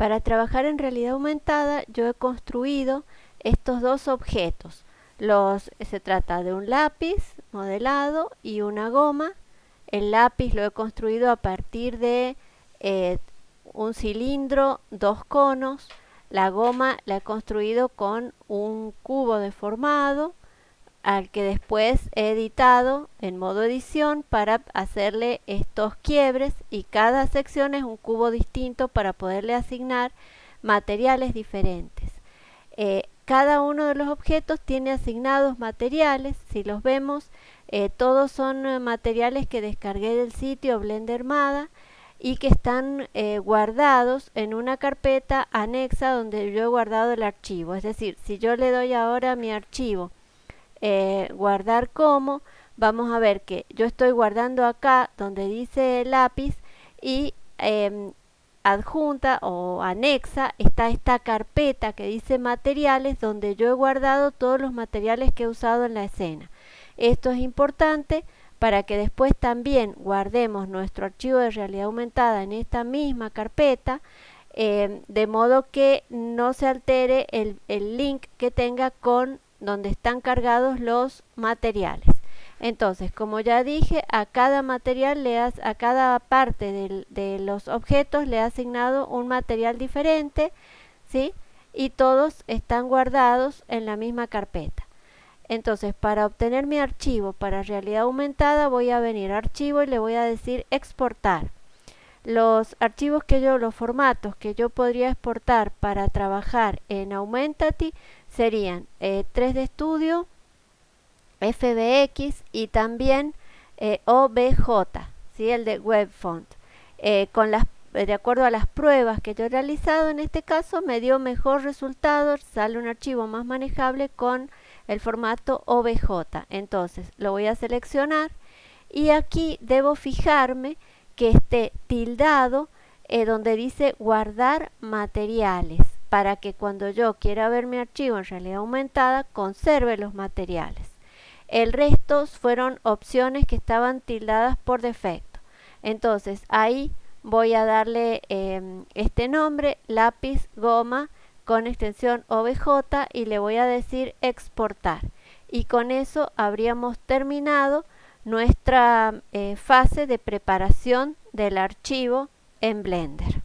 Para trabajar en realidad aumentada yo he construido estos dos objetos. Los, se trata de un lápiz modelado y una goma. El lápiz lo he construido a partir de eh, un cilindro, dos conos. La goma la he construido con un cubo deformado al que después he editado en modo edición para hacerle estos quiebres y cada sección es un cubo distinto para poderle asignar materiales diferentes. Eh, cada uno de los objetos tiene asignados materiales, si los vemos, eh, todos son eh, materiales que descargué del sitio Blender Mada y que están guardados en una carpeta anexa donde yo he guardado el archivo. Es decir, si yo le doy ahora mi archivo eh, guardar como, vamos a ver que yo estoy guardando acá donde dice lápiz y em, adjunta o anexa está esta carpeta que dice materiales donde yo he guardado todos los materiales que he usado en la escena. Esto es importante para que después también guardemos nuestro archivo de realidad aumentada en esta misma carpeta em, de modo que no se altere el, el link que tenga con donde están cargados los materiales. Entonces, como ya dije, a cada material, le has, a cada parte de los objetos le he asignado un material diferente, ¿sí? Y todos están guardados en la misma carpeta. Entonces, para obtener mi archivo para realidad aumentada, voy a venir a archivo y le voy a decir exportar. Los archivos que yo, los formatos que yo podría exportar para trabajar en Aumentati serían 3D eh, Studio, FBX y también eh, OBJ, ¿sí? el de WebFont. Eh, con las, de acuerdo a las pruebas que yo he realizado, en este caso me dio mejor resultado, sale un archivo más manejable con el formato OBJ. Entonces lo voy a seleccionar y aquí debo fijarme que esté tildado donde dice guardar materiales para que cuando yo quiera ver mi archivo en realidad aumentada conserve los materiales. El resto fueron opciones que estaban tildadas por defecto. Entonces ahí voy a darle em, este nombre, lápiz goma con extensión OBJ y le voy a decir exportar. Y con eso habríamos terminado nuestra eh, fase de preparación del archivo en Blender.